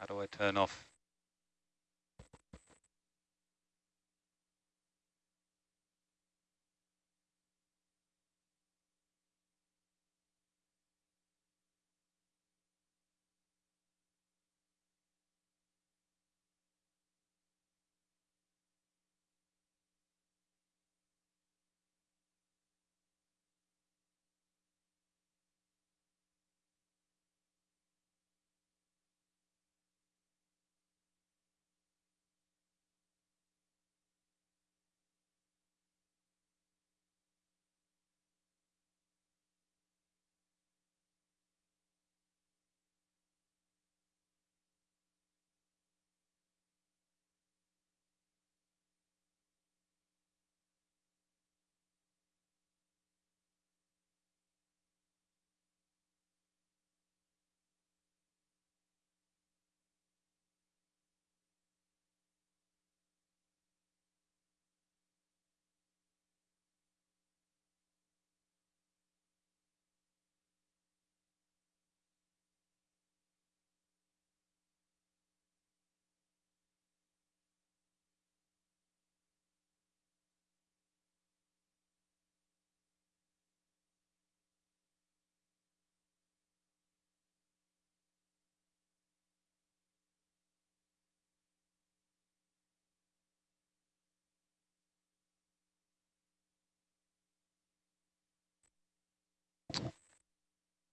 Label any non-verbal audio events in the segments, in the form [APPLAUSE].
How do I turn off?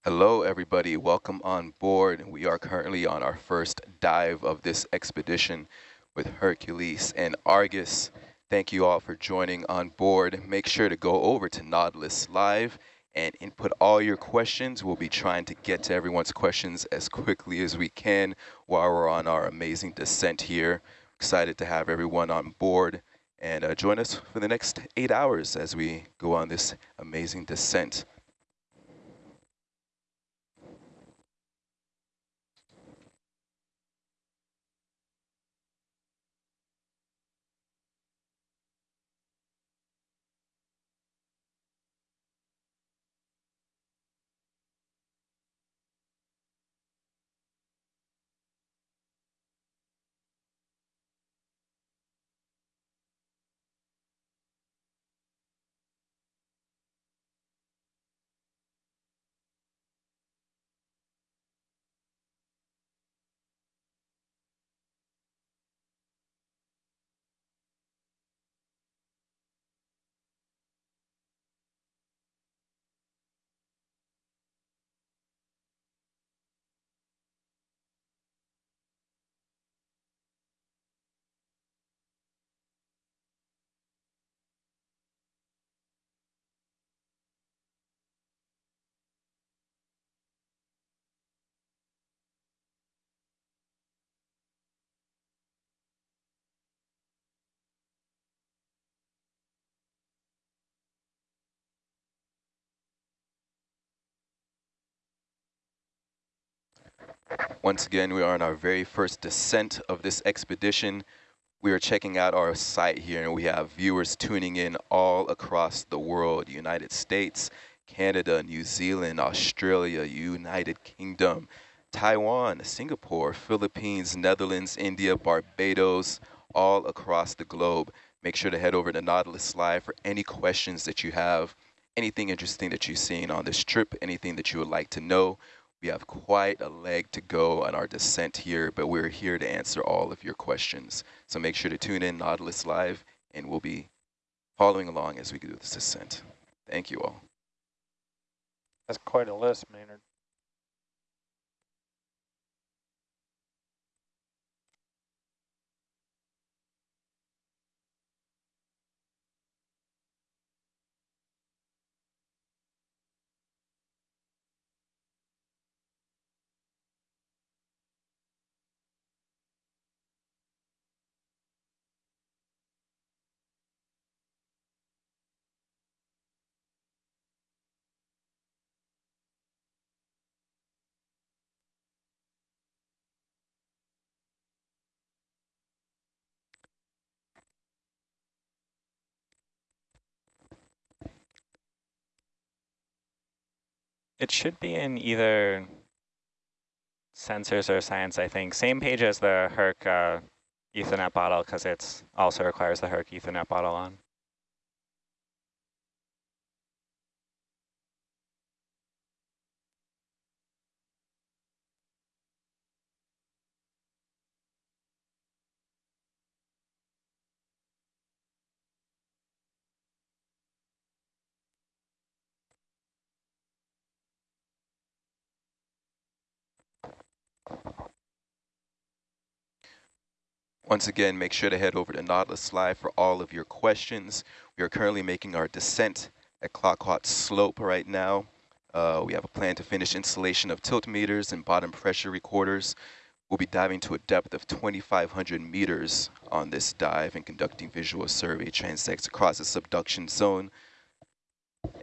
Hello, everybody. Welcome on board. We are currently on our first dive of this expedition with Hercules and Argus. Thank you all for joining on board. Make sure to go over to Nautilus Live and input all your questions. We'll be trying to get to everyone's questions as quickly as we can while we're on our amazing descent here. Excited to have everyone on board and uh, join us for the next eight hours as we go on this amazing descent. Once again, we are on our very first descent of this expedition. We are checking out our site here, and we have viewers tuning in all across the world, United States, Canada, New Zealand, Australia, United Kingdom, Taiwan, Singapore, Philippines, Netherlands, India, Barbados, all across the globe. Make sure to head over to Nautilus Live for any questions that you have, anything interesting that you've seen on this trip, anything that you would like to know. We have quite a leg to go on our descent here, but we're here to answer all of your questions. So make sure to tune in Nautilus Live, and we'll be following along as we do this descent. Thank you all. That's quite a list, Maynard. It should be in either sensors or science, I think. Same page as the Herc uh, Ethernet bottle because it's also requires the Herc Ethernet bottle on. Once again, make sure to head over to Nautilus Live for all of your questions. We are currently making our descent at Clayoquot Slope right now. Uh, we have a plan to finish installation of tilt meters and bottom pressure recorders. We'll be diving to a depth of 2,500 meters on this dive and conducting visual survey transects across the subduction zone.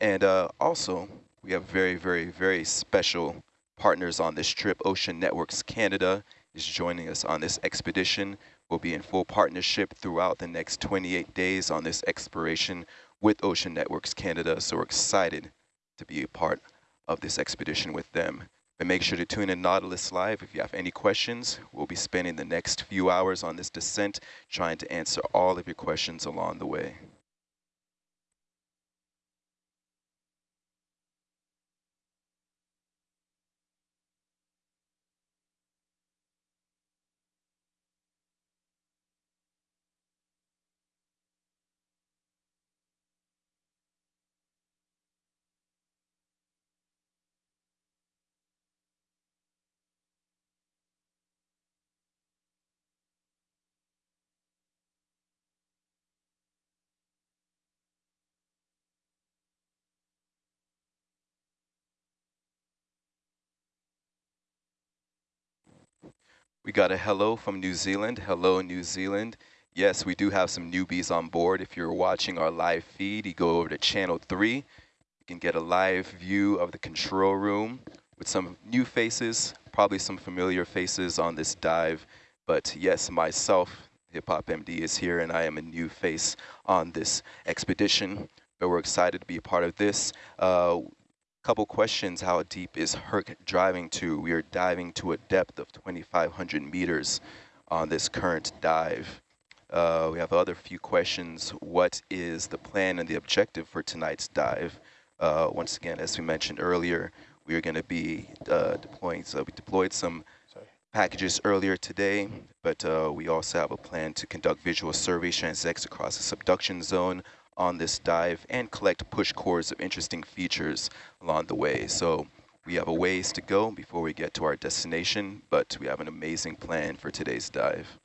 And uh, also, we have very, very, very special partners on this trip. Ocean Networks Canada is joining us on this expedition. We'll be in full partnership throughout the next 28 days on this exploration with Ocean Networks Canada. So we're excited to be a part of this expedition with them. But make sure to tune in Nautilus Live if you have any questions. We'll be spending the next few hours on this descent trying to answer all of your questions along the way. We got a hello from New Zealand. Hello, New Zealand. Yes, we do have some newbies on board. If you're watching our live feed, you go over to channel three. You can get a live view of the control room with some new faces, probably some familiar faces on this dive. But yes, myself, Hip Hop MD is here, and I am a new face on this expedition. But we're excited to be a part of this. Uh, Couple questions, how deep is Herc driving to? We are diving to a depth of 2,500 meters on this current dive. Uh, we have other few questions. What is the plan and the objective for tonight's dive? Uh, once again, as we mentioned earlier, we are going to be uh, deploying, so we deployed some Sorry. packages earlier today, but uh, we also have a plan to conduct visual survey transects across the subduction zone on this dive and collect push cores of interesting features along the way. So we have a ways to go before we get to our destination, but we have an amazing plan for today's dive.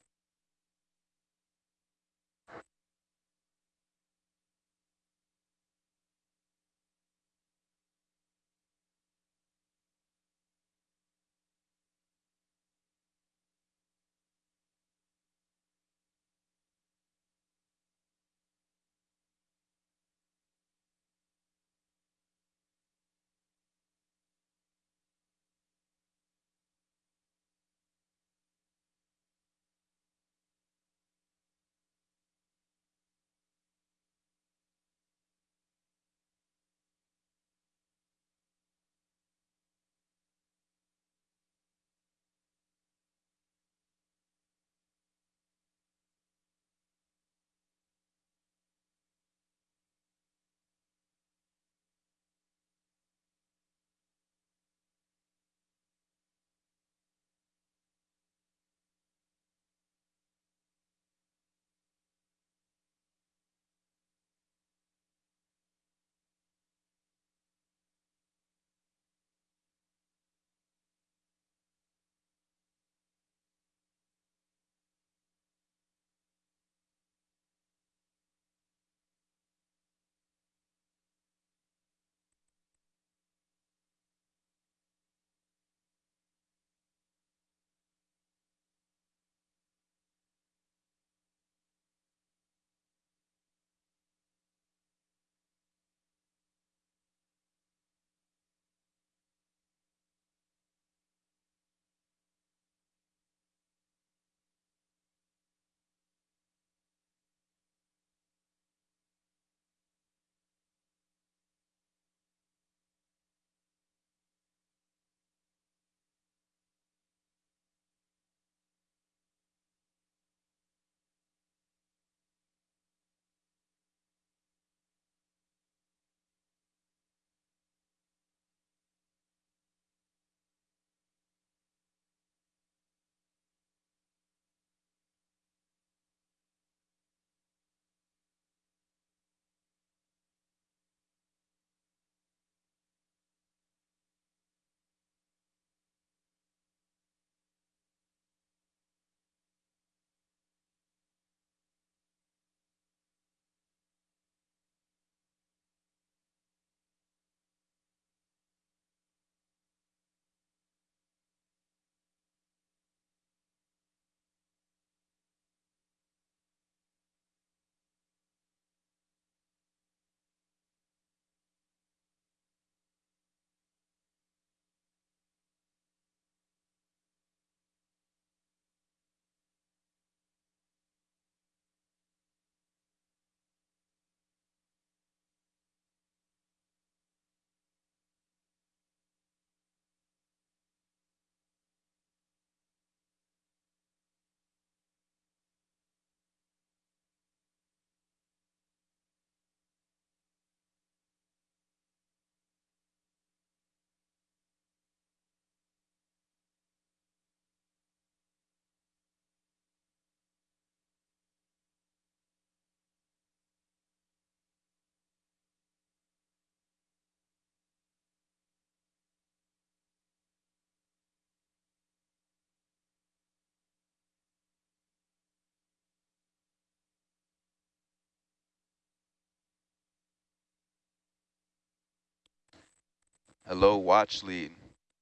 Hello, Watch Lead.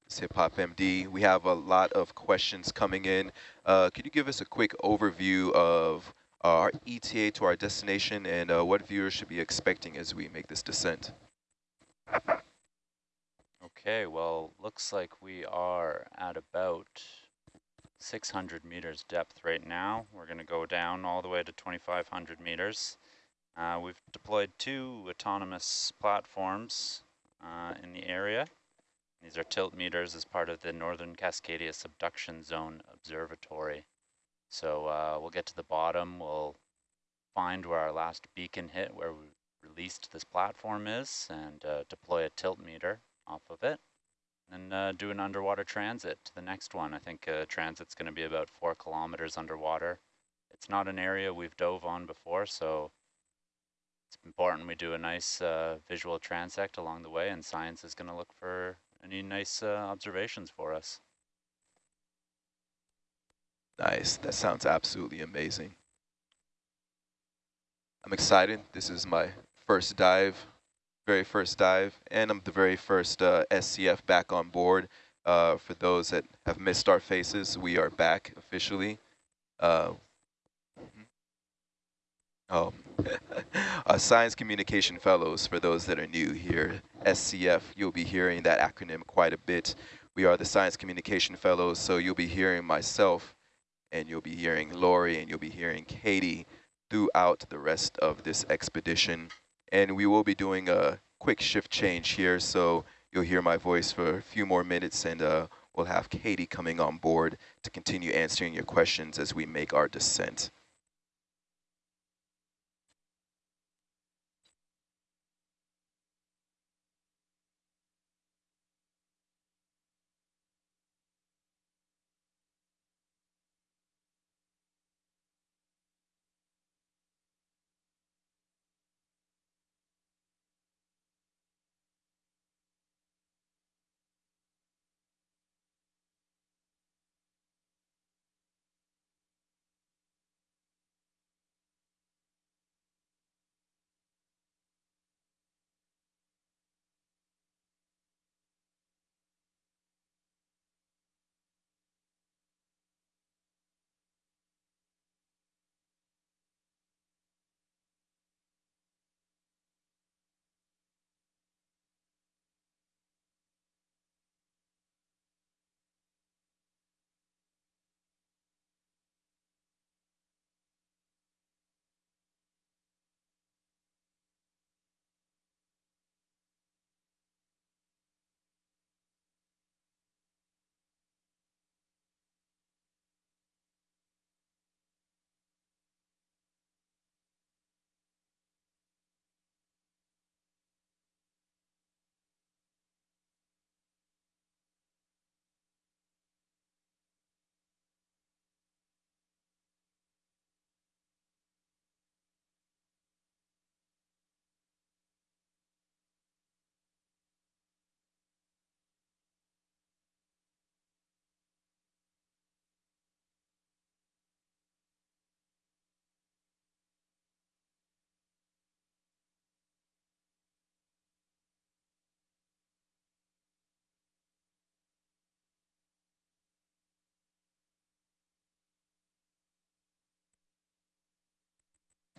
It's Hip Hop MD. We have a lot of questions coming in. Uh, could you give us a quick overview of our ETA to our destination and uh, what viewers should be expecting as we make this descent? Okay, well, looks like we are at about 600 meters depth right now. We're going to go down all the way to 2,500 meters. Uh, we've deployed two autonomous platforms uh, in the area. These are tilt meters as part of the Northern Cascadia Subduction Zone Observatory. So uh, we'll get to the bottom, we'll find where our last beacon hit, where we released this platform is, and uh, deploy a tilt meter off of it, and uh, do an underwater transit to the next one. I think uh, transit's going to be about four kilometers underwater. It's not an area we've dove on before, so it's important we do a nice uh, visual transect along the way, and science is going to look for any nice uh, observations for us. Nice. That sounds absolutely amazing. I'm excited. This is my first dive, very first dive, and I'm the very first uh, SCF back on board. Uh, for those that have missed our faces, we are back officially. Uh, oh, [LAUGHS] uh, Science Communication Fellows, for those that are new here, SCF, you'll be hearing that acronym quite a bit. We are the Science Communication Fellows, so you'll be hearing myself, and you'll be hearing Lori, and you'll be hearing Katie throughout the rest of this expedition. And we will be doing a quick shift change here, so you'll hear my voice for a few more minutes, and uh, we'll have Katie coming on board to continue answering your questions as we make our descent.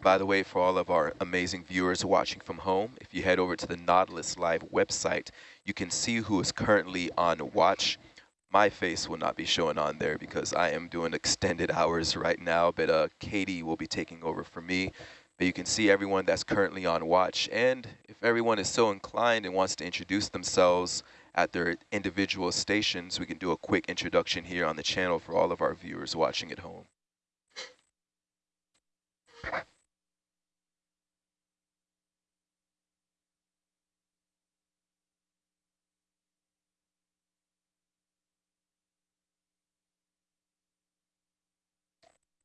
By the way, for all of our amazing viewers watching from home, if you head over to the Nautilus Live website, you can see who is currently on watch. My face will not be showing on there because I am doing extended hours right now, but uh, Katie will be taking over for me. But you can see everyone that's currently on watch. And if everyone is so inclined and wants to introduce themselves at their individual stations, we can do a quick introduction here on the channel for all of our viewers watching at home.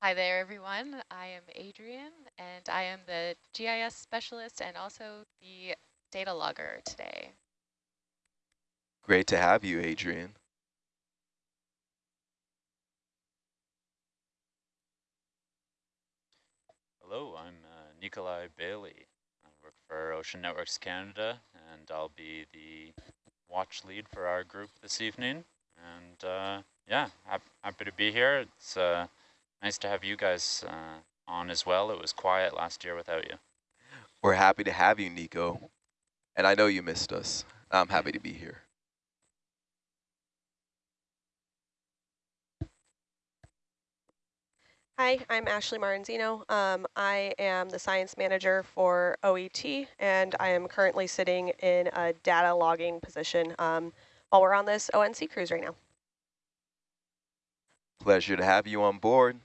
Hi there, everyone. I am Adrian, and I am the GIS specialist and also the data logger today. Great to have you, Adrian. Hello, I'm uh, Nikolai Bailey. I work for Ocean Networks Canada, and I'll be the watch lead for our group this evening. And uh, yeah, happy to be here. It's uh, nice to have you guys uh, on as well. It was quiet last year without you. We're happy to have you, Nico. And I know you missed us. I'm happy to be here. Hi, I'm Ashley Marranzino. Um, I am the science manager for OET, and I am currently sitting in a data logging position um, while we're on this ONC cruise right now. Pleasure to have you on board.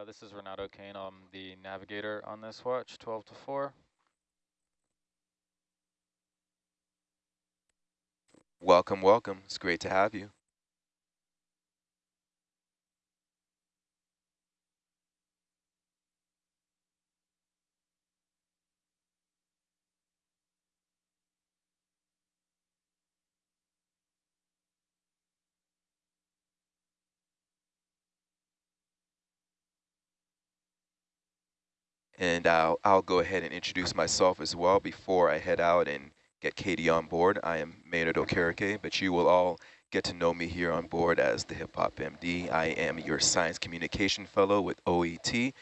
Uh, this is Renato Kane. I'm the navigator on this watch, 12 to 4. Welcome, welcome. It's great to have you. And I'll, I'll go ahead and introduce myself as well before I head out and get Katie on board. I am Maynard Okereke, but you will all get to know me here on board as the Hip Hop MD. I am your Science Communication Fellow with OET,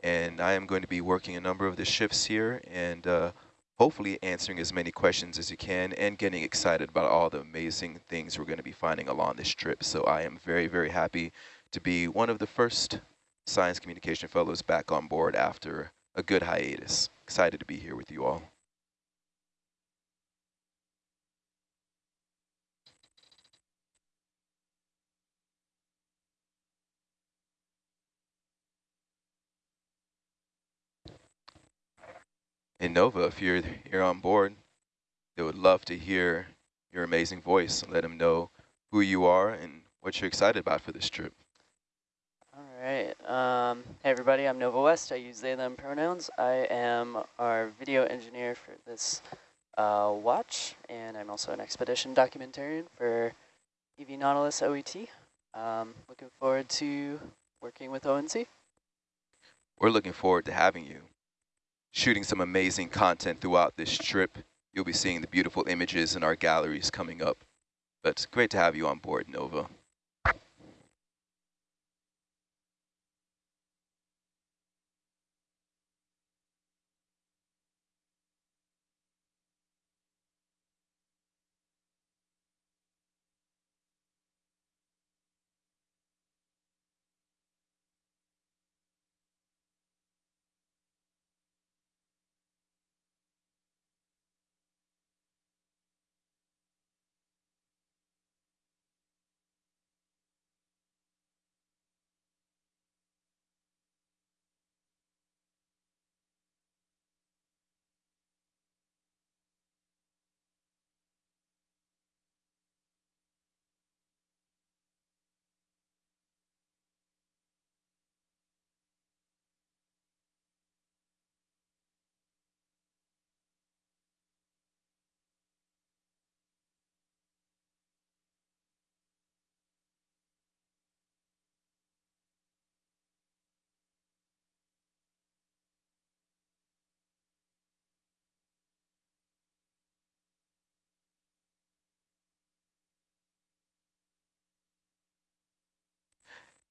and I am going to be working a number of the shifts here and uh, hopefully answering as many questions as you can and getting excited about all the amazing things we're going to be finding along this trip. So I am very, very happy to be one of the first Science Communication Fellows back on board after a good hiatus. Excited to be here with you all. And Nova, if you're here on board, they would love to hear your amazing voice and let them know who you are and what you're excited about for this trip. All right. Um, hey, everybody. I'm Nova West. I use they, them pronouns. I am our video engineer for this uh, watch, and I'm also an expedition documentarian for EV Nautilus OET. Um, looking forward to working with ONC. We're looking forward to having you shooting some amazing content throughout this trip. You'll be seeing the beautiful images in our galleries coming up. But great to have you on board, Nova.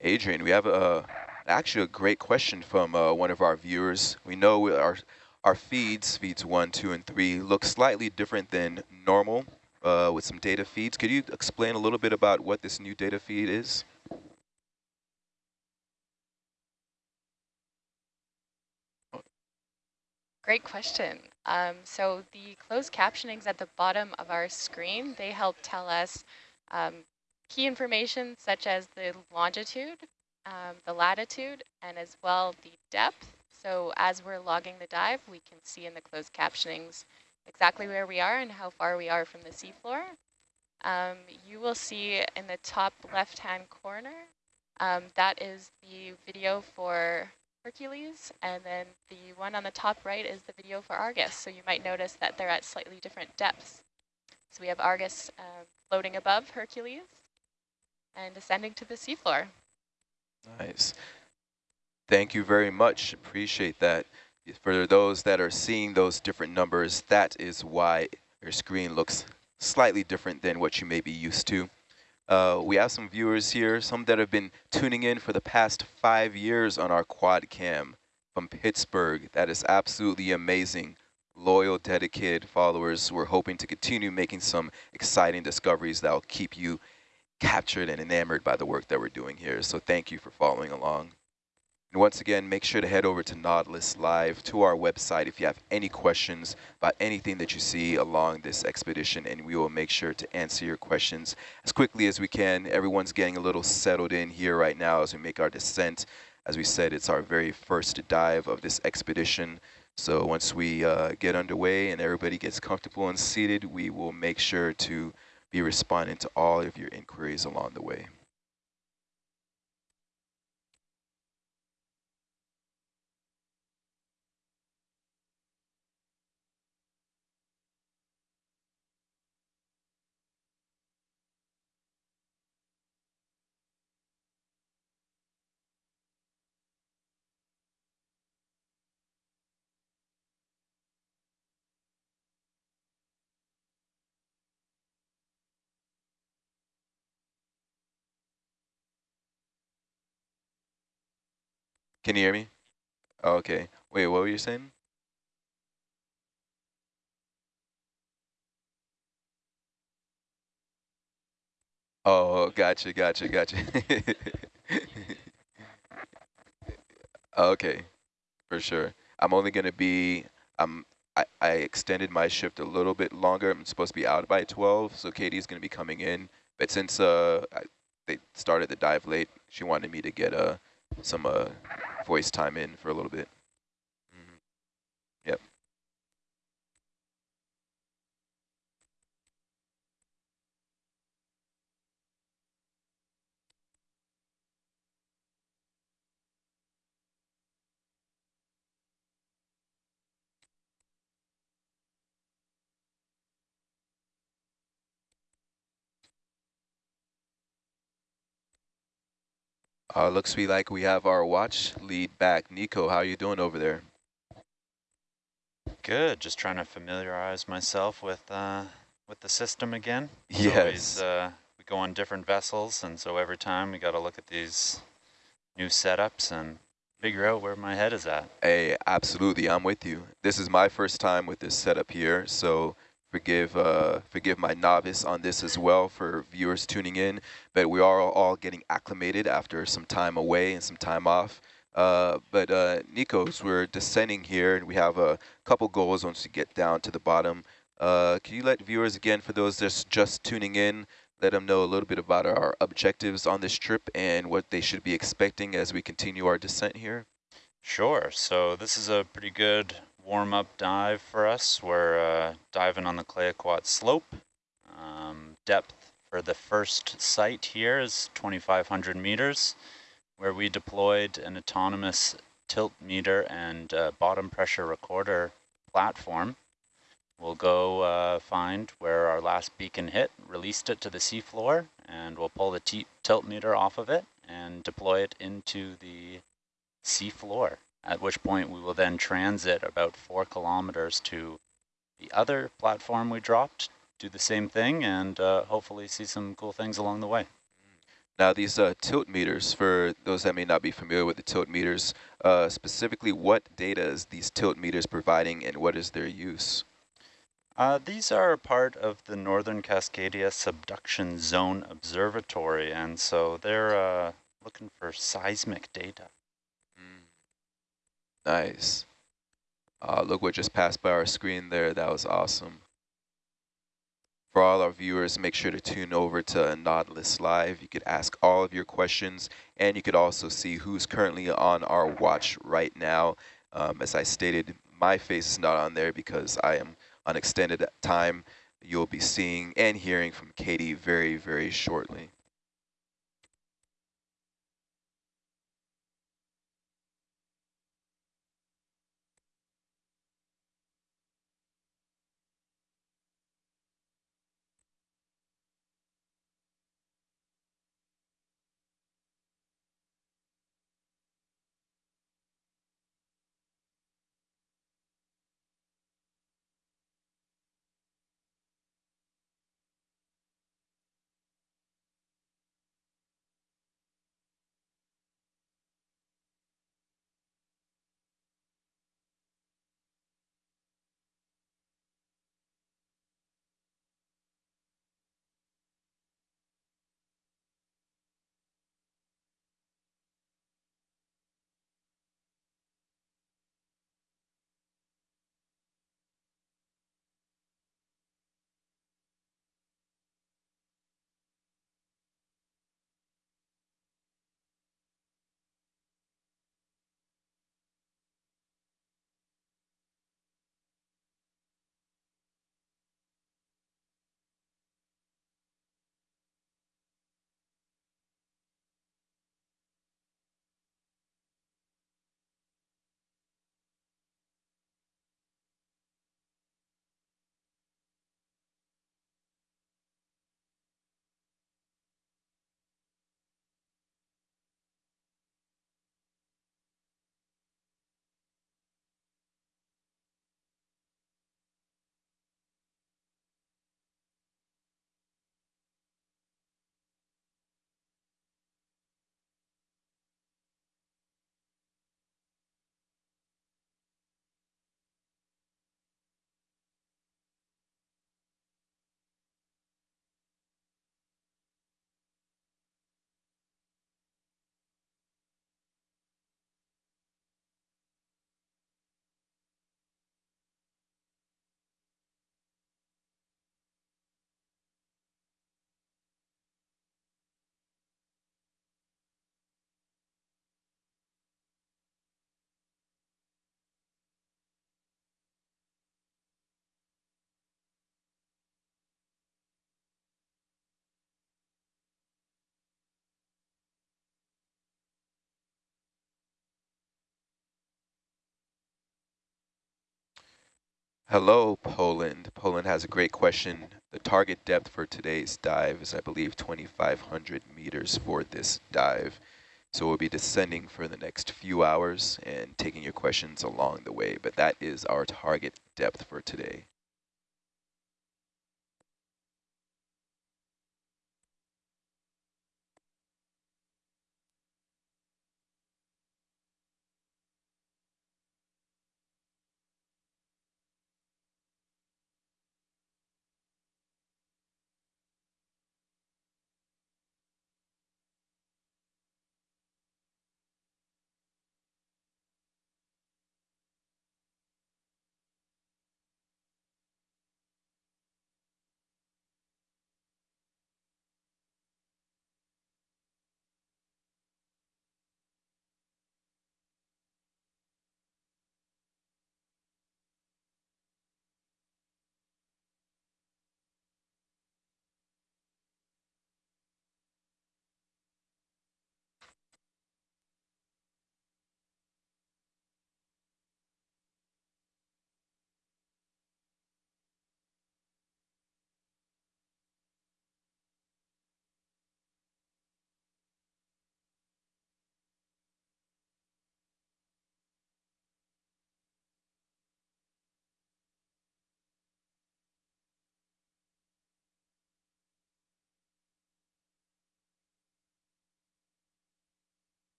Adrian, we have a, actually a great question from uh, one of our viewers. We know our, our feeds, feeds one, two, and three, look slightly different than normal uh, with some data feeds. Could you explain a little bit about what this new data feed is? Great question. Um, so the closed captionings at the bottom of our screen, they help tell us um, key information such as the longitude, um, the latitude, and as well the depth. So as we're logging the dive, we can see in the closed captionings exactly where we are and how far we are from the seafloor. Um, you will see in the top left-hand corner, um, that is the video for Hercules, and then the one on the top right is the video for Argus. So you might notice that they're at slightly different depths. So we have Argus uh, floating above Hercules, and descending to the seafloor. Nice. Thank you very much. Appreciate that. For those that are seeing those different numbers, that is why your screen looks slightly different than what you may be used to. Uh, we have some viewers here, some that have been tuning in for the past five years on our quad cam from Pittsburgh. That is absolutely amazing. Loyal, dedicated followers. We're hoping to continue making some exciting discoveries that will keep you captured and enamored by the work that we're doing here. So thank you for following along. And once again, make sure to head over to Nautilus Live to our website if you have any questions about anything that you see along this expedition, and we will make sure to answer your questions as quickly as we can. Everyone's getting a little settled in here right now as we make our descent. As we said, it's our very first dive of this expedition. So once we uh, get underway and everybody gets comfortable and seated, we will make sure to be responding to all of your inquiries along the way. Can you hear me? Oh, okay. Wait, what were you saying? Oh, gotcha, gotcha, gotcha. [LAUGHS] okay, for sure. I'm only going to be, um, I, I extended my shift a little bit longer. I'm supposed to be out by 12, so Katie's going to be coming in. But since uh, I, they started the dive late, she wanted me to get uh, some uh, voice time in for a little bit. Mm -hmm. Yep. Uh, looks to be like we have our watch lead back. Nico, how are you doing over there? Good, just trying to familiarize myself with uh, with the system again. yes. Always, uh, we go on different vessels, and so every time we got to look at these new setups and figure out where my head is at. Hey, absolutely, I'm with you. This is my first time with this setup here, so forgive uh, forgive my novice on this as well for viewers tuning in, but we are all getting acclimated after some time away and some time off. Uh, but uh, Nikos, we're descending here and we have a couple goals once we get down to the bottom. Uh, can you let viewers again, for those just, just tuning in, let them know a little bit about our objectives on this trip and what they should be expecting as we continue our descent here? Sure. So this is a pretty good warm-up dive for us. We're uh, diving on the Clayoquot slope. Um, depth for the first site here is 2,500 meters, where we deployed an autonomous tilt meter and uh, bottom pressure recorder platform. We'll go uh, find where our last beacon hit, released it to the seafloor, and we'll pull the tilt meter off of it and deploy it into the seafloor at which point we will then transit about four kilometers to the other platform we dropped, do the same thing, and uh, hopefully see some cool things along the way. Now these uh, tilt meters, for those that may not be familiar with the tilt meters, uh, specifically what data is these tilt meters providing and what is their use? Uh, these are part of the Northern Cascadia Subduction Zone Observatory, and so they're uh, looking for seismic data. Nice. Uh, look what just passed by our screen there. That was awesome. For all our viewers, make sure to tune over to Nautilus Live. You could ask all of your questions, and you could also see who's currently on our watch right now. Um, as I stated, my face is not on there because I am on extended time. You'll be seeing and hearing from Katie very, very shortly. Hello, Poland. Poland has a great question. The target depth for today's dive is, I believe, 2,500 meters for this dive. So we'll be descending for the next few hours and taking your questions along the way. But that is our target depth for today.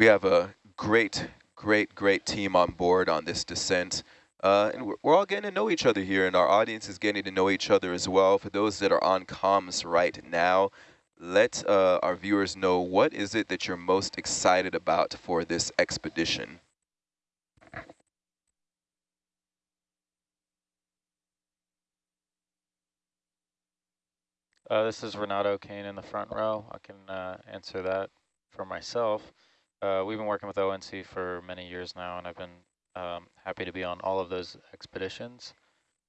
We have a great, great, great team on board on this descent. Uh, and we're, we're, all getting to know each other here, and our audience is getting to know each other as well. For those that are on comms right now, let uh, our viewers know what is it that you're most excited about for this expedition? Uh, this is Renato Kane in the front row. I can uh, answer that for myself. Uh, we've been working with ONC for many years now, and I've been um, happy to be on all of those expeditions.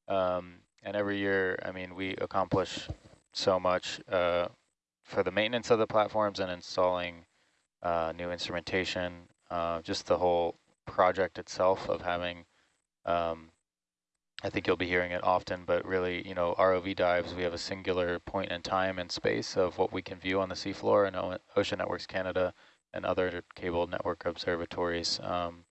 Um, and every year, I mean, we accomplish so much uh, for the maintenance of the platforms and installing uh, new instrumentation, uh, just the whole project itself of having, um, I think you'll be hearing it often, but really, you know, ROV dives, we have a singular point in time and space of what we can view on the seafloor, and Ocean Networks Canada and other cable network observatories um,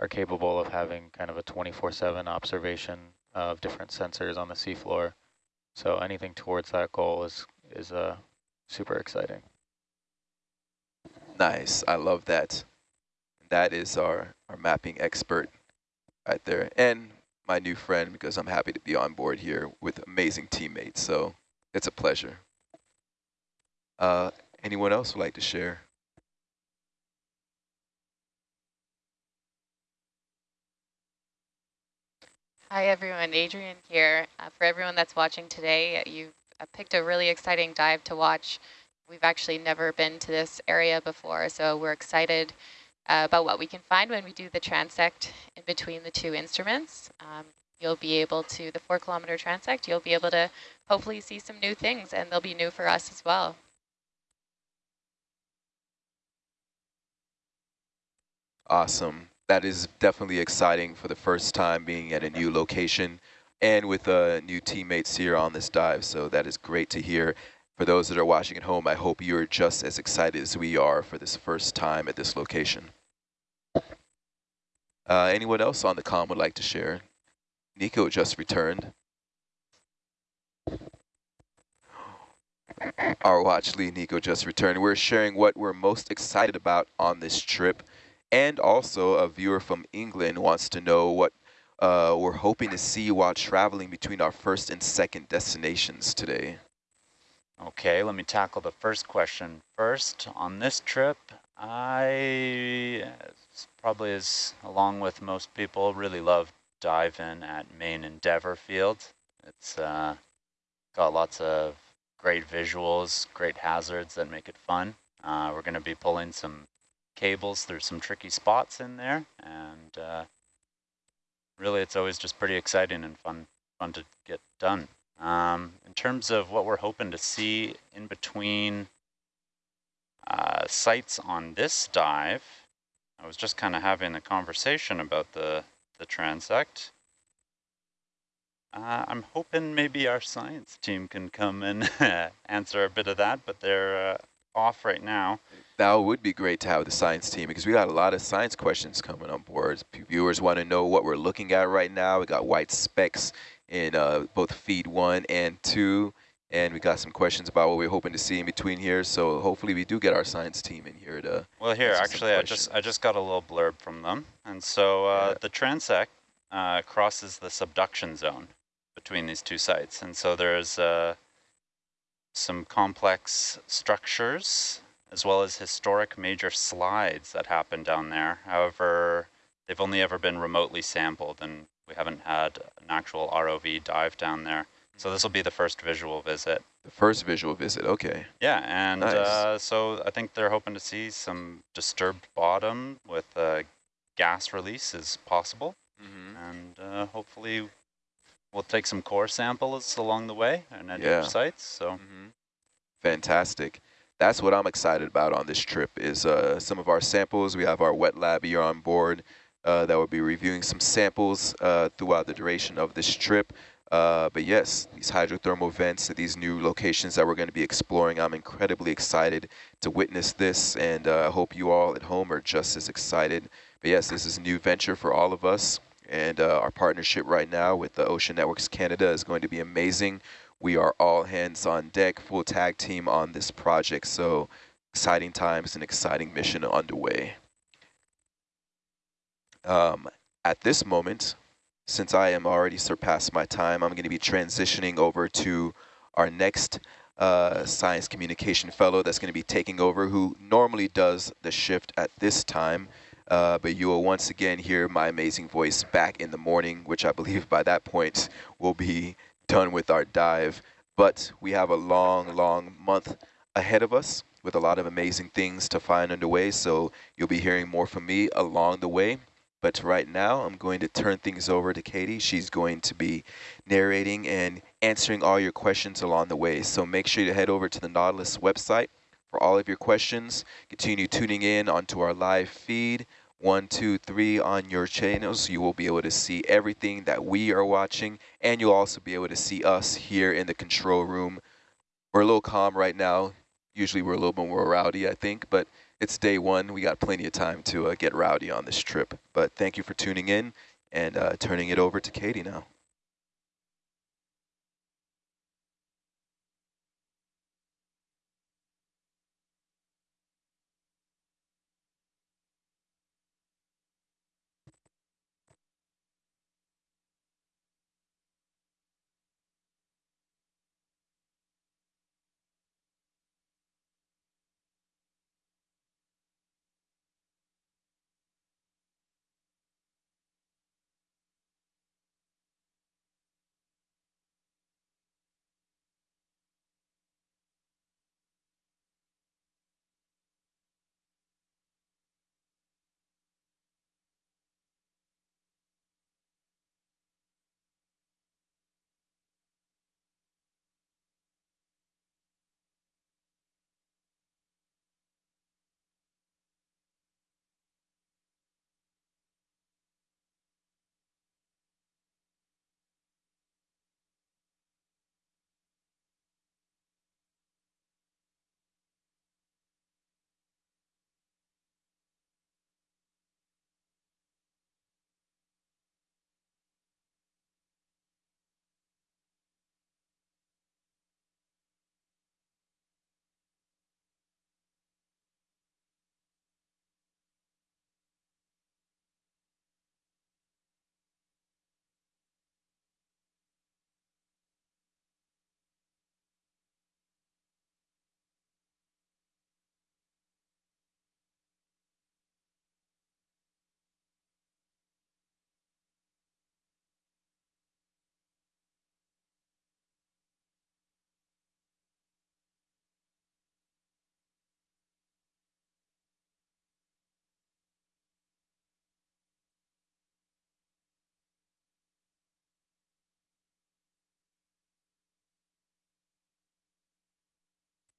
are capable of having kind of a 24-7 observation of different sensors on the seafloor. So anything towards that goal is, is uh, super exciting. Nice. I love that. That is our, our mapping expert right there. And my new friend because I'm happy to be on board here with amazing teammates. So it's a pleasure. Uh, anyone else would like to share? Hi everyone, Adrian here. Uh, for everyone that's watching today, you uh, picked a really exciting dive to watch. We've actually never been to this area before, so we're excited uh, about what we can find when we do the transect in between the two instruments. Um, you'll be able to, the four kilometer transect, you'll be able to hopefully see some new things and they'll be new for us as well. Awesome. That is definitely exciting for the first time being at a new location and with uh, new teammates here on this dive. So that is great to hear. For those that are watching at home, I hope you're just as excited as we are for this first time at this location. Uh, anyone else on the com would like to share? Nico just returned. Our watch lead, Nico, just returned. We're sharing what we're most excited about on this trip. And also a viewer from England wants to know what uh, we're hoping to see while traveling between our first and second destinations today. Okay, let me tackle the first question first. On this trip, I probably as along with most people really love diving at Main Endeavour Field. It's uh, got lots of great visuals, great hazards that make it fun. Uh, we're going to be pulling some cables through some tricky spots in there, and uh, really it's always just pretty exciting and fun, fun to get done. Um, in terms of what we're hoping to see in between uh, sites on this dive, I was just kind of having a conversation about the, the transect. Uh, I'm hoping maybe our science team can come and [LAUGHS] answer a bit of that, but they're uh, off right now. That would be great to have the science team because we got a lot of science questions coming on board. Viewers want to know what we're looking at right now. We got white specks in uh, both feed one and two. And we got some questions about what we're hoping to see in between here. So hopefully we do get our science team in here to. Well, here actually, I just I just got a little blurb from them, and so uh, yeah. the transect uh, crosses the subduction zone between these two sites, and so there's uh, some complex structures as well as historic major slides that happen down there. However, they've only ever been remotely sampled, and we haven't had an actual ROV dive down there. So this will be the first visual visit. The first visual visit, okay. Yeah, and nice. uh, so I think they're hoping to see some disturbed bottom with uh, gas release as possible. Mm -hmm. And uh, hopefully we'll take some core samples along the way and at yeah. sites. So, mm -hmm. Fantastic. That's what I'm excited about on this trip is uh, some of our samples. We have our wet lab here on board uh, that will be reviewing some samples uh, throughout the duration of this trip. Uh, but yes, these hydrothermal vents these new locations that we're going to be exploring, I'm incredibly excited to witness this, and uh, I hope you all at home are just as excited. But yes, this is a new venture for all of us, and uh, our partnership right now with the Ocean Networks Canada is going to be amazing. We are all hands on deck, full tag team on this project, so exciting times and exciting mission underway. Um, at this moment, since I am already surpassed my time, I'm going to be transitioning over to our next uh, science communication fellow that's going to be taking over, who normally does the shift at this time. Uh, but you will once again hear my amazing voice back in the morning, which I believe by that point will be done with our dive. But we have a long, long month ahead of us with a lot of amazing things to find underway. So you'll be hearing more from me along the way. But right now, I'm going to turn things over to Katie. She's going to be narrating and answering all your questions along the way. So make sure you head over to the Nautilus website for all of your questions. Continue tuning in onto our live feed. One, two, three on your channels. You will be able to see everything that we are watching, and you'll also be able to see us here in the control room. We're a little calm right now. Usually we're a little bit more rowdy, I think, but it's day one. We got plenty of time to uh, get rowdy on this trip. But thank you for tuning in and uh, turning it over to Katie now.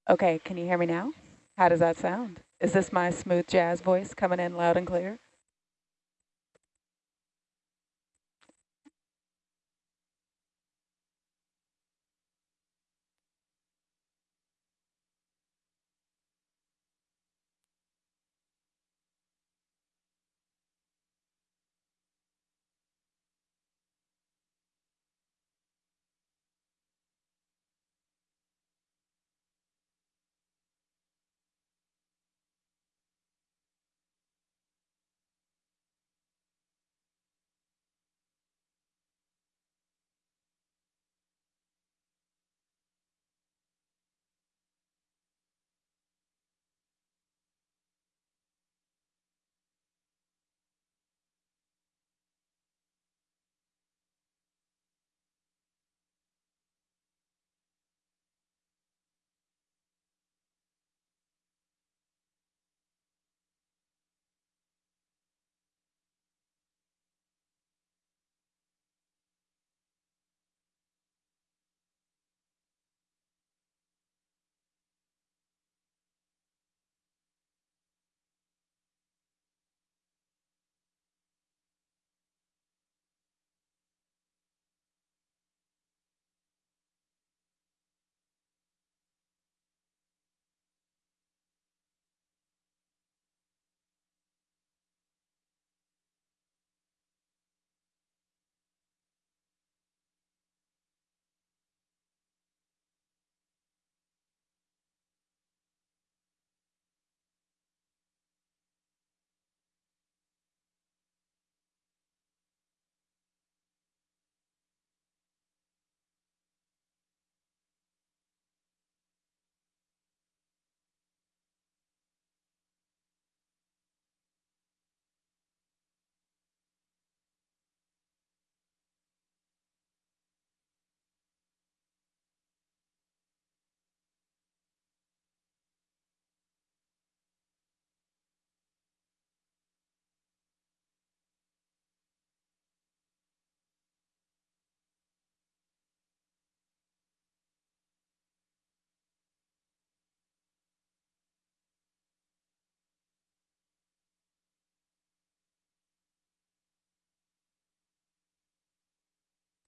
Okay, can you hear me now? How does that sound? Is this my smooth jazz voice coming in loud and clear?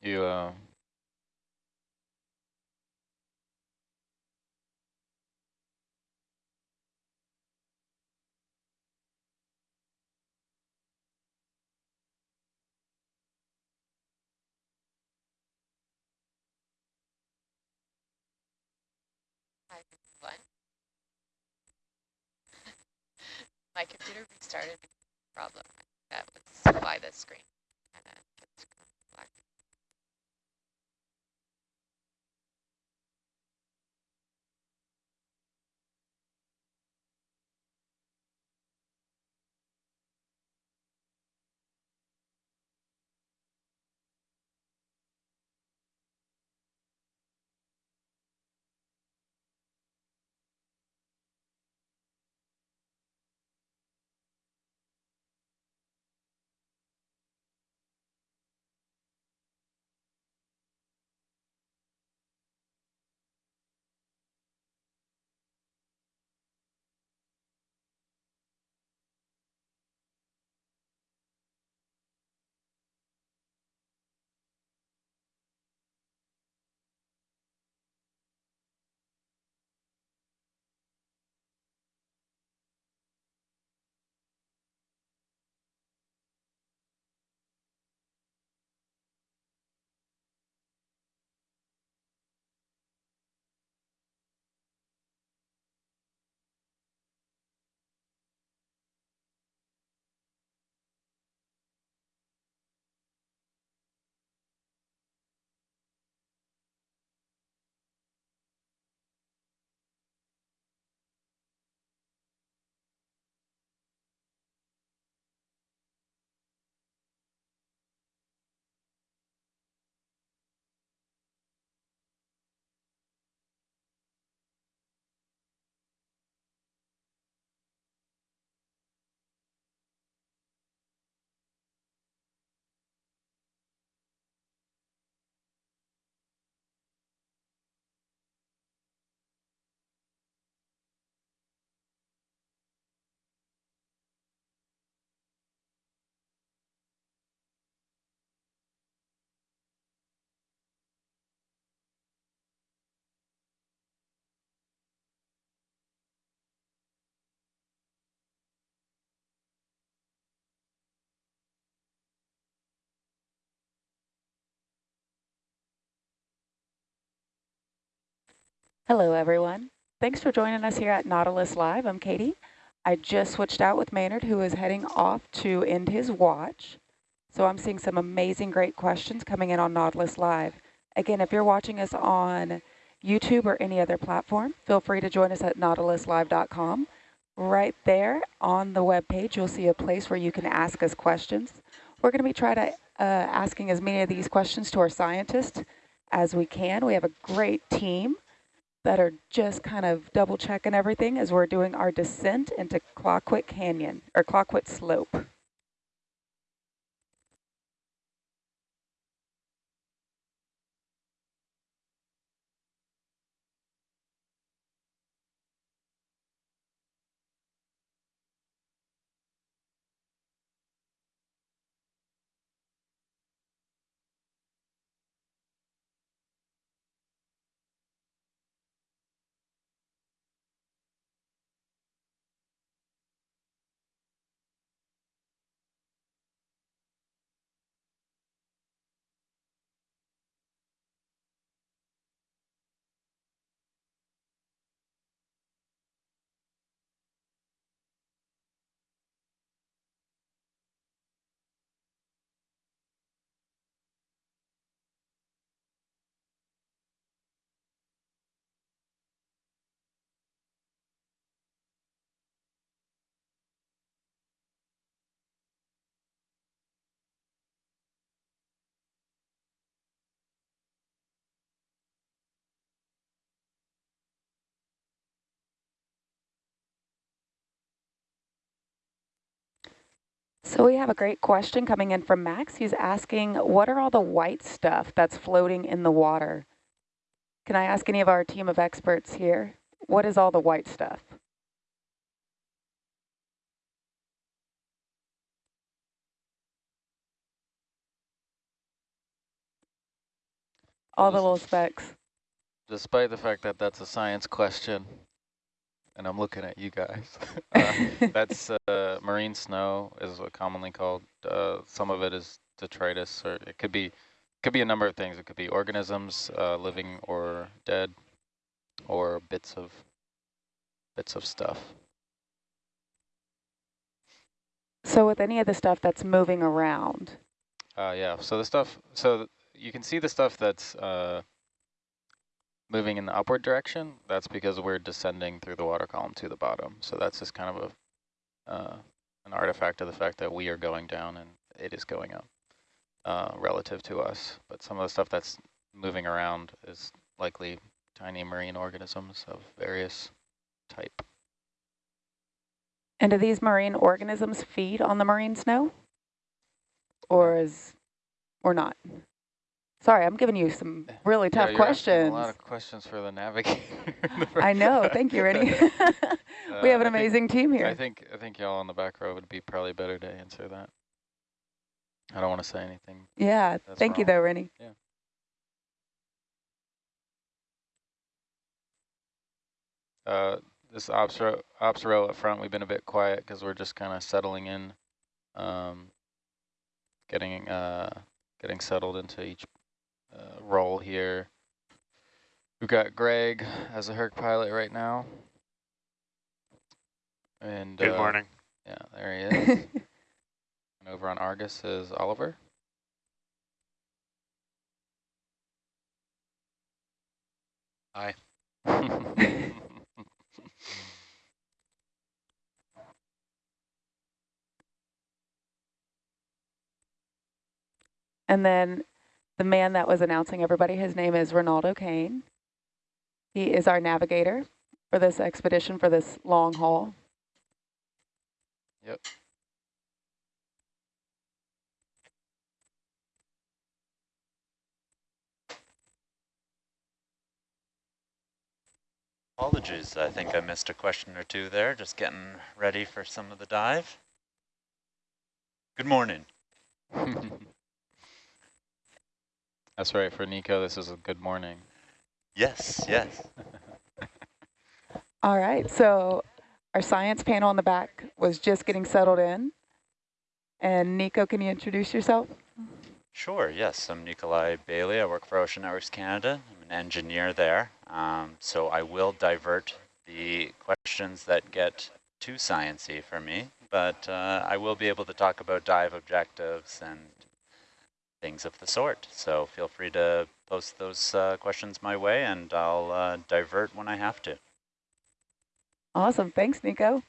You uh. My computer restarted problem. That was why the screen Hello, everyone. Thanks for joining us here at Nautilus Live. I'm Katie. I just switched out with Maynard, who is heading off to end his watch. So I'm seeing some amazing, great questions coming in on Nautilus Live. Again, if you're watching us on YouTube or any other platform, feel free to join us at nautiluslive.com. Right there on the web page, you'll see a place where you can ask us questions. We're going to be trying to uh, asking as many of these questions to our scientists as we can. We have a great team that are just kind of double checking everything as we're doing our descent into Clayoquot Canyon or Clayoquot Slope. So we have a great question coming in from Max. He's asking, what are all the white stuff that's floating in the water? Can I ask any of our team of experts here, what is all the white stuff? All the little specks. Despite the fact that that's a science question, and I'm looking at you guys. [LAUGHS] [LAUGHS] uh, that's uh, marine snow is what commonly called. Uh, some of it is detritus, or it could be could be a number of things. It could be organisms, uh, living or dead. or bits of bits of stuff. So with any of the stuff that's moving around, Uh, yeah, so the stuff, so th- you can see the stuff that's uh, moving in the upward direction. That's because we're descending through the water column to the bottom. So that's just kind of a uh, an artifact of the fact that we are going down and it is going up uh, relative to us. But some of the stuff that's moving around is likely tiny marine organisms of various type. and do these marine organisms feed on the marine snow? Or is, or not? Sorry, I'm giving you some really Yeah, tough you're questions. A lot of questions for the navigator. [LAUGHS] I know, thank you, Rennie. [LAUGHS] [LAUGHS] we have an Uh, think- amazing team here. I think I think y'all on the back row would be probably better to answer that. I don't want to say anything. yeah, thank you though, Rennie. Uh, this ops row, ops row up front, we've been a bit quiet because we're just kind of settling in, um, getting uh, getting settled into each uh, role here. We've got Greg as a Herc pilot right now. And Good uh, morning. Yeah, there he is. [LAUGHS] and over on Argus is Oliver. Hi. [LAUGHS] [LAUGHS] And then the man that was announcing everybody, his name is Ronaldo Kane. He is our navigator for this expedition, for this long haul. Yep. Apologies, I think I missed a question or two there, just getting ready for some of the dive. Good morning. [LAUGHS] That's right, for Nico, this is a good morning. Yes, yes. All right, so our science panel in the back was just getting settled in. And Nico, can you introduce yourself? Sure, yes. I'm Nikolai Bailey. I work for Ocean Networks Canada. I'm an engineer there. Um, so I will divert the questions that get too sciencey for me, but uh, I will be able to talk about dive objectives and things of the sort. So feel free to post those uh, questions my way and I'll uh, divert when I have to. Awesome, thanks, Nico.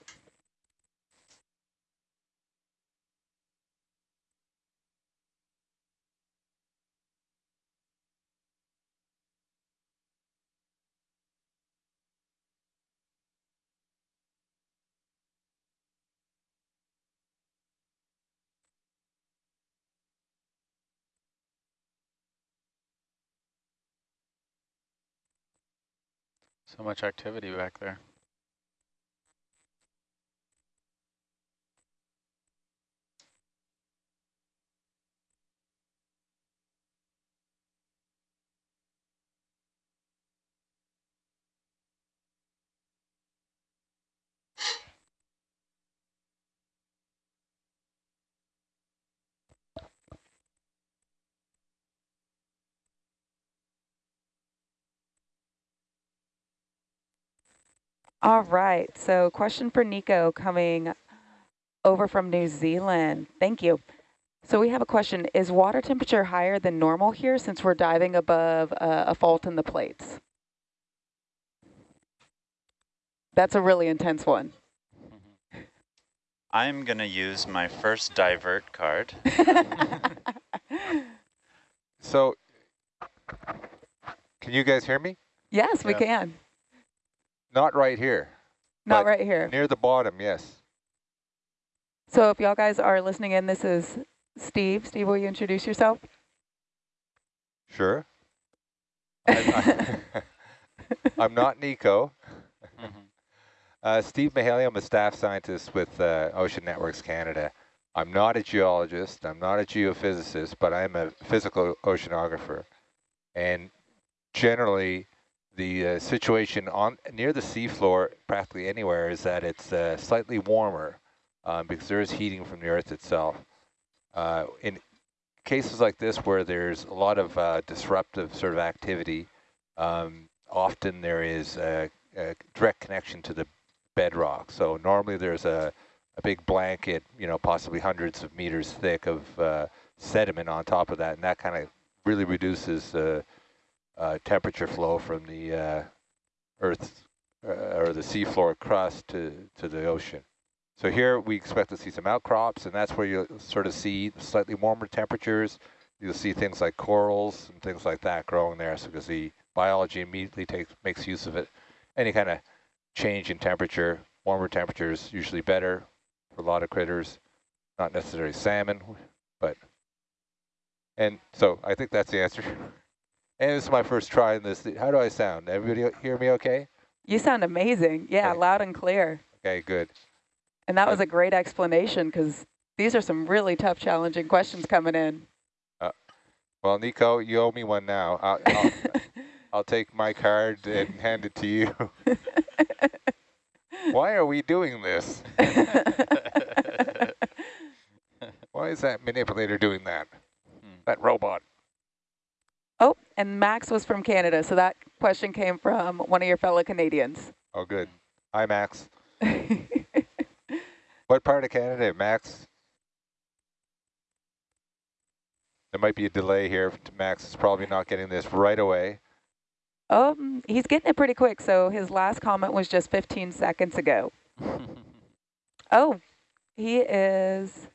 So much activity back there. All right, so question for Nico coming over from New Zealand. Thank you. So we have a question. Is water temperature higher than normal here since we're diving above uh, a fault in the plates? That's a really intense one. I'm going to use my first divert card. [LAUGHS] So, can you guys hear me? yes, we can. Not right here. Not right here. Near the bottom, yes. So if y'all guys are listening in, this is Steve. Steve, will you introduce yourself? Sure. [LAUGHS] I'm, [LAUGHS] I'm not Nico. [LAUGHS] Uh, Steve Mihaly, I'm a staff scientist with uh, Ocean Networks Canada. I'm not a geologist, I'm not a geophysicist, but I'm a physical oceanographer. And generally, the uh, situation on near the seafloor, practically anywhere, is that it's uh, slightly warmer um, because there is heating from the Earth itself. Uh, in cases like this where there's a lot of uh, disruptive sort of activity, um, often there is a, a direct connection to the bedrock. So normally there's a, a big blanket, you know, possibly hundreds of meters thick of uh, sediment on top of that, and that kind of really reduces the uh, temperature flow from the uh, Earth's uh, or the seafloor crust to, to the ocean. So here we expect to see some outcrops, and that's where you sort of see slightly warmer temperatures. You'll see things like corals and things like that growing there, so because the biology immediately takes makes use of it. Any kind of change in temperature, warmer temperatures usually better for a lot of critters, not necessarily salmon, but, and so I think that's the answer. [LAUGHS] And this is my first try in this. How do I sound? Everybody hear me okay? You sound amazing. Yeah, okay. loud and clear. Okay, good. And that was a great explanation because these are some really tough, challenging questions coming in. Uh, well, Nico, you owe me one now. I'll, I'll, [LAUGHS] I'll take my card and hand it to you. [LAUGHS] Why are we doing this? [LAUGHS] Why is that manipulator doing that? Hmm. That robot. Oh, and Max was from Canada, so that question came from one of your fellow Canadians. Oh, good. Hi, Max. [LAUGHS] what part of Canada, Max? There might be a delay here. Max is probably not getting this right away. Oh, he's getting it pretty quick. So his last comment was just 15 seconds ago. [LAUGHS] oh, he is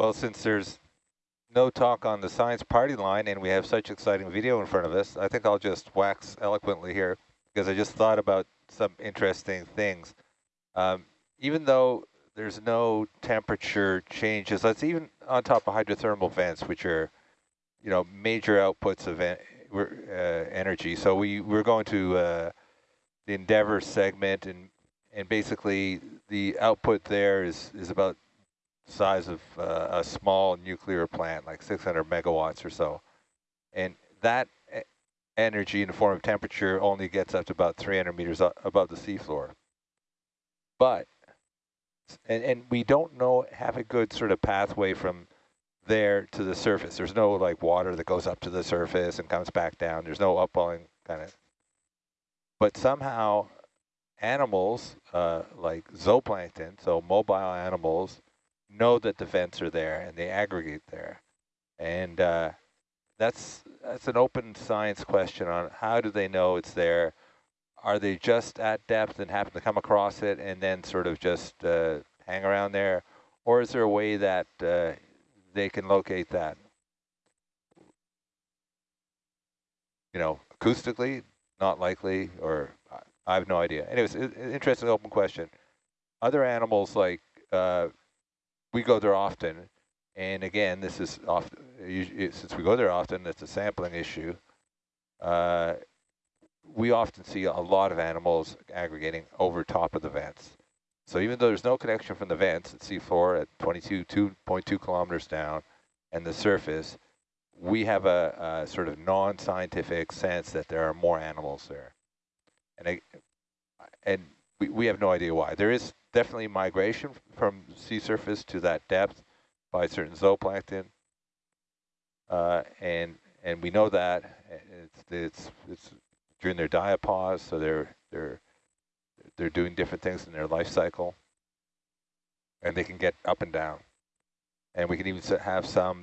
Well, since there's no talk on the science party line and we have such exciting video in front of us, I think I'll just wax eloquently here because I just thought about some interesting things. Um, even though there's no temperature changes, that's even on top of hydrothermal vents, which are, you know, major outputs of en uh, energy. So we, we're going to uh, the Endeavour segment and and basically the output there is, is about size of uh, a small nuclear plant, like 600 megawatts or so. And that energy in the form of temperature only gets up to about 300 meters above the seafloor. But, and, and we don't know, have a good sort of pathway from there to the surface. There's no like water that goes up to the surface and comes back down. There's no upwelling kind of, but somehow animals uh, like zooplankton, so mobile animals, know that the vents are there and they aggregate there. And uh, that's that's an open science question on how do they know it's there? Are they just at depth and happen to come across it and then sort of just uh, hang around there? Or is there a way that uh, they can locate that? You know, acoustically, not likely, or I have no idea. Anyways, interesting open question. Other animals like uh, we go there often, and again, this is often since we go there often, it's a sampling issue. Uh, we often see a lot of animals aggregating over top of the vents. So even though there's no connection from the vents at seafloor at 22, 2.2 kilometers down and the surface, we have a, a sort of non-scientific sense that there are more animals there. and I, and we, we have no idea why. There is definitely migration from sea surface to that depth by certain zooplankton, uh, and and we know that it's it's it's during their diapause, so they're they're they're doing different things in their life cycle, and they can get up and down, and we can even have some